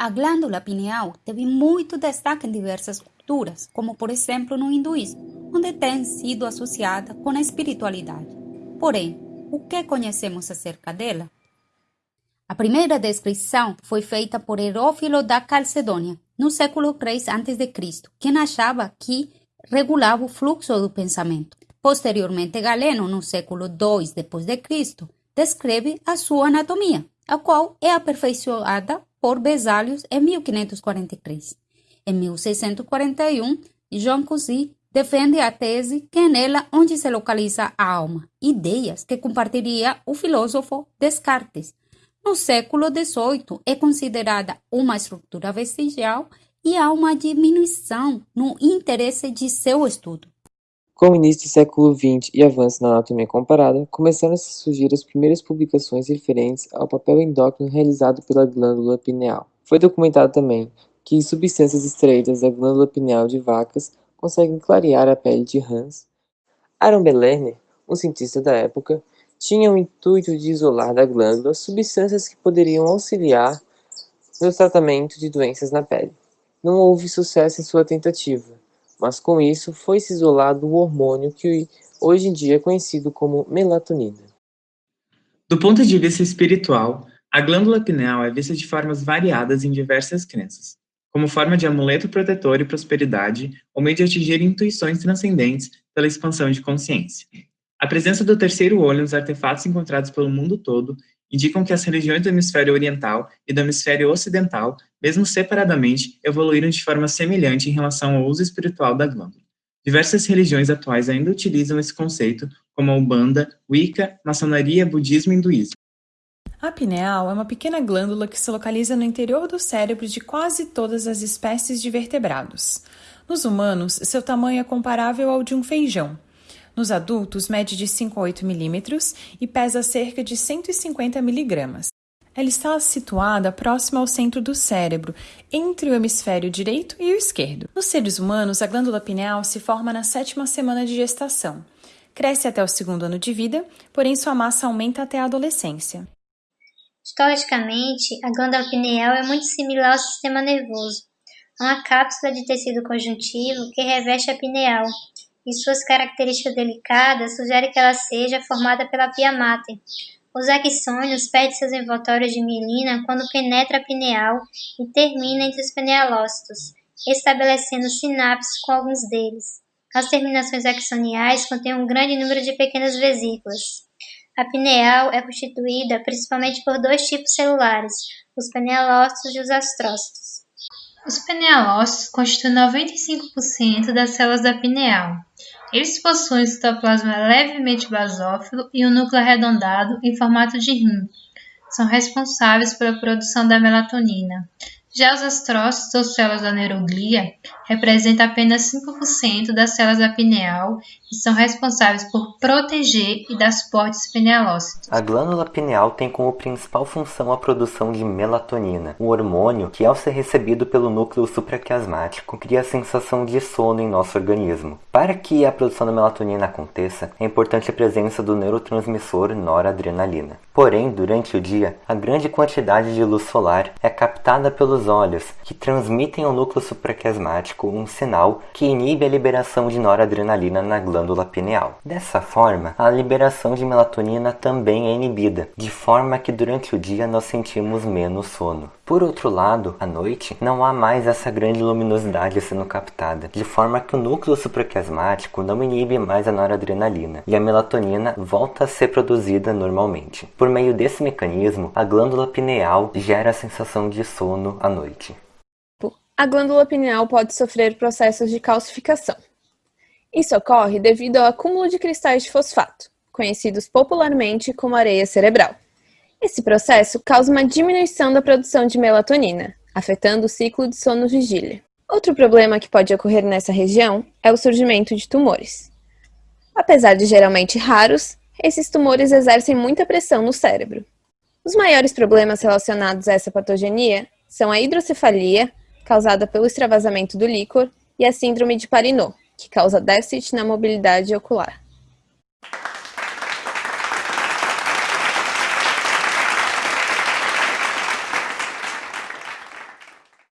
A glândula pineal teve muito destaque em diversas culturas, como por exemplo no hinduísmo, onde tem sido associada com a espiritualidade. Porém, o que conhecemos acerca dela? A primeira descrição foi feita por Herófilo da Calcedônia, no século III a.C., quem achava que regulava o fluxo do pensamento. Posteriormente, Galeno, no século II d.C., descreve a sua anatomia, a qual é aperfeiçoada por Besálios em 1543. Em 1641, Jean Cousi defende a tese que é nela onde se localiza a alma, ideias que compartilharia o filósofo Descartes. No século XVIII, é considerada uma estrutura vestigial e há uma diminuição no interesse de seu estudo. Com o início do século XX e avanço na anatomia comparada, começaram a surgir as primeiras publicações referentes ao papel endócrino realizado pela glândula pineal. Foi documentado também que substâncias extraídas da glândula pineal de vacas conseguem clarear a pele de rãs. Aaron Belerner, um cientista da época, tinha o intuito de isolar da glândula substâncias que poderiam auxiliar no tratamento de doenças na pele. Não houve sucesso em sua tentativa, mas com isso foi-se isolado o hormônio que hoje em dia é conhecido como melatonina. Do ponto de vista espiritual, a glândula pineal é vista de formas variadas em diversas crenças, como forma de amuleto protetor e prosperidade, ou meio de atingir intuições transcendentes pela expansão de consciência. A presença do terceiro olho nos artefatos encontrados pelo mundo todo indicam que as religiões do hemisfério oriental e do hemisfério ocidental, mesmo separadamente, evoluíram de forma semelhante em relação ao uso espiritual da glândula. Diversas religiões atuais ainda utilizam esse conceito, como a Umbanda, Wicca, maçonaria, budismo e hinduísmo. A pineal é uma pequena glândula que se localiza no interior do cérebro de quase todas as espécies de vertebrados. Nos humanos, seu tamanho é comparável ao de um feijão, nos adultos, mede de 5 a 8 milímetros e pesa cerca de 150 miligramas. Ela está situada próxima ao centro do cérebro, entre o hemisfério direito e o esquerdo. Nos seres humanos, a glândula pineal se forma na sétima semana de gestação. Cresce até o segundo ano de vida, porém sua massa aumenta até a adolescência. Histologicamente, a glândula pineal é muito similar ao sistema nervoso. É uma cápsula de tecido conjuntivo que reveste a pineal, e suas características delicadas sugerem que ela seja formada pela via máter. Os axônios perdem seus envoltórios de mielina quando penetra a pineal e termina entre os pinealócitos, estabelecendo sinapses com alguns deles. As terminações axoniais contêm um grande número de pequenas vesículas. A pineal é constituída principalmente por dois tipos celulares, os pinealócitos e os astrócitos. Os pinealócitos constituem 95% das células da pineal. Eles possuem citoplasma levemente basófilo e um núcleo arredondado em formato de rim. São responsáveis pela produção da melatonina. Já os astrócitos ou células da neuroglia representam apenas 5% das células da pineal e são responsáveis por proteger e dar suporte aos pinealócitos. A glândula pineal tem como principal função a produção de melatonina, um hormônio que, ao ser recebido pelo núcleo supraquiasmático, cria a sensação de sono em nosso organismo. Para que a produção da melatonina aconteça, é importante a presença do neurotransmissor noradrenalina. Porém, durante o dia, a grande quantidade de luz solar é captada pelos olhos, que transmitem ao núcleo supraquiasmático um sinal que inibe a liberação de noradrenalina na glândula pineal. Dessa forma, a liberação de melatonina também é inibida, de forma que durante o dia nós sentimos menos sono. Por outro lado, à noite, não há mais essa grande luminosidade sendo captada, de forma que o núcleo supraquiasmático não inibe mais a noradrenalina e a melatonina volta a ser produzida normalmente. Por meio desse mecanismo, a glândula pineal gera a sensação de sono à noite. A glândula pineal pode sofrer processos de calcificação. Isso ocorre devido ao acúmulo de cristais de fosfato, conhecidos popularmente como areia cerebral. Esse processo causa uma diminuição da produção de melatonina, afetando o ciclo de sono-vigília. Outro problema que pode ocorrer nessa região é o surgimento de tumores. Apesar de geralmente raros, esses tumores exercem muita pressão no cérebro. Os maiores problemas relacionados a essa patogenia são a hidrocefalia, causada pelo extravasamento do líquor, e a síndrome de Parinot, que causa déficit na mobilidade ocular.